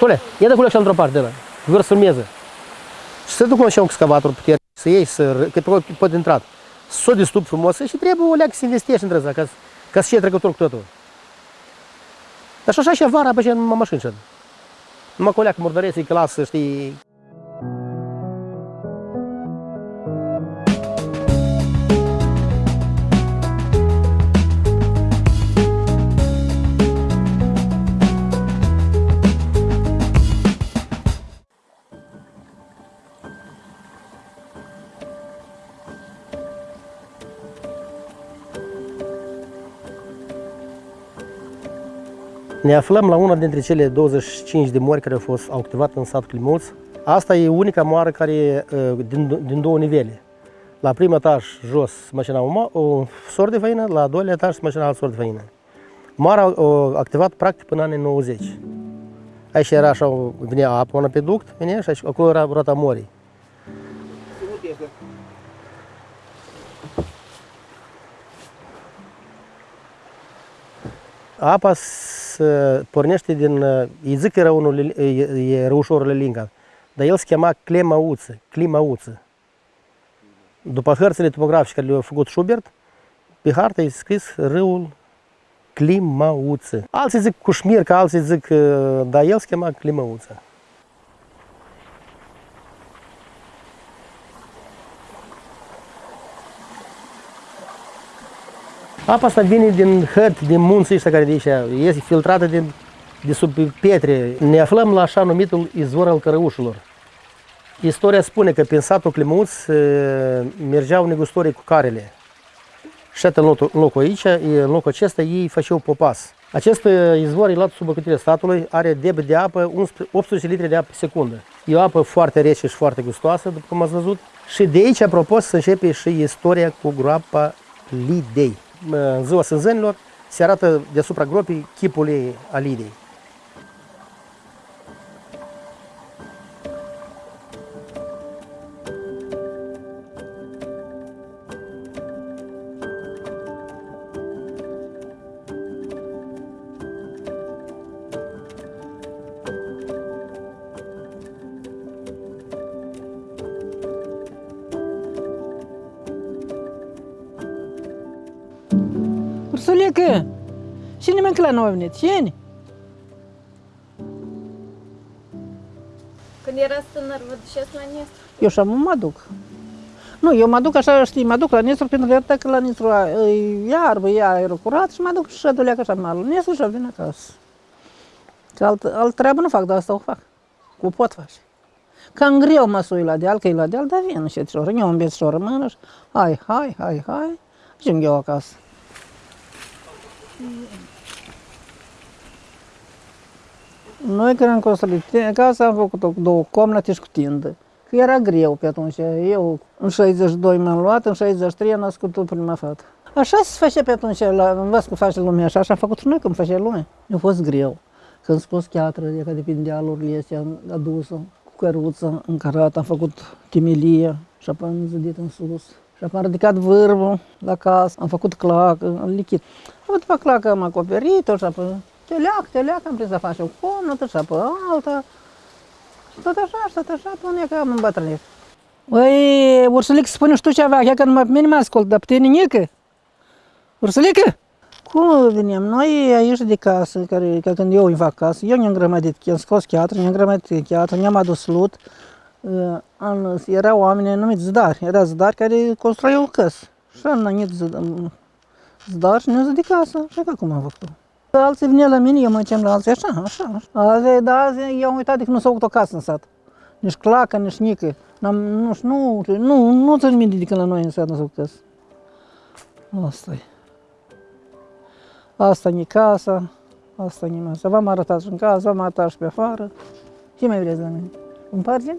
Tule, ia de culeg și într-o parte, ăla. Vor să filmeze. Și să duc așa un excavator puternic, să iei, să, că pe pot intrat. Să o distup frumos și trebuie o leacă să investești între asta, ca, să- ca să fie trecător cu totul. Dar și așa și vara, pe în mașini și Numai cu o leacă murdăresc, e clasă, știi, Ne aflăm la una dintre cele 25 de mori care au fost au activat în satul Climuț. Asta e unica moară care e uh, din, din două nivele. La primul etaj jos se mașina un, un sor de făină, la al doilea etaj se mașina alt sor de făină. Moara a activat practic până în anii 90. Aici era așa, venea apă până pe duct, venea și aici, acolo era rota morii. Apa se pornește din, îi zic că era unul, e, e răușorul Lelinga, dar el se chema Clemauță, Climauță. După hărțile topografice care le-a făcut Schubert, pe hartă e scris râul Climauță. Alții zic Cușmirca, alții zic, dar el se chema Climauță. Apa asta vine din hăt, din munții ăștia care de aici, este filtrată din, de sub pietre. Ne aflăm la așa numitul izvor al cărăușilor. Istoria spune că prin satul Climăuț eh, mergeau negustorii cu carele. Și în locul, în locul aici, în locul acesta, ei făceau popas. Acest eh, izvor e luat sub băcătirea statului, are debit de apă 11 18 litri de apă pe secundă. E o apă foarte rece și foarte gustoasă, după cum ați văzut. Și de aici, apropo, să începe și istoria cu groapa Lidei în ziua sânzănilor, se arată deasupra gropii chipul ei al Lidei. Ursulică! Cine mâncă la noi a venit? Cine? Când era tânăr, vă duceți la Nistru? Eu și mă duc. Nu, eu mă duc așa, știi, mă duc la Nistru pentru că că la Nistru e iarbă, e aerul curat și mă duc și duleacă așa mă la Nistru și vin acasă. Că alt, alt treabă nu fac, dar asta o fac. Cu pot face. Cam greu mă sui la deal, că e la deal, dar vin și șoră. Eu îmi și o rămână și hai, hai, hai, hai. Și îmi eu acasă. Noi când am construit casa am făcut-o cu două comnate și cu tindă. Că era greu pe atunci. Eu în 62 m-am luat, în 63 am născut prima fată. Așa se face pe atunci, la, învăț că face lumea așa, așa am făcut și noi când face lumea. A fost greu. Când scos cheatră, de că de pe dealurile astea, am adus-o cu căruță, încărat, am făcut chimelie și apoi am zidit în sus. Și apoi am ridicat vârful la casă, am făcut clacă, am lichid. Apoi după clacă am acoperit-o și apoi teleac, teleac, am prins să facem o comnată și apoi alta. Și tot așa, și tot așa, până că am îmbătrânit. Băi, Ursulică, spune și tu ceva, că numai pe mine mă ascult, dar pe tine nică. Ursulică? Cum venim? Noi aici de casă, care, că când eu îi fac casă, eu ne-am grămădit, am scos cheatră, ne-am grămădit cheatră, ne-am adus lut. Uh, Am, erau oameni numiți zdari, era zdari care construiau căs. Și am nănit zdar și ne-au zis de casă. Și că cum am făcut Alții vine la mine, eu mă duceam la alții așa, așa, așa. Azi, da, azi, eu am uitat de că nu s-a făcut o casă în sat. Nici clacă, nici nică. N-am, nu, nu, nu, nu țin minte de când la noi în sat nu s-a făcut casă. asta e. Asta e casa, asta e masa. V-am arătat și în casă, v-am arătat și pe afară. Ce mai vreți la mine? Împargem?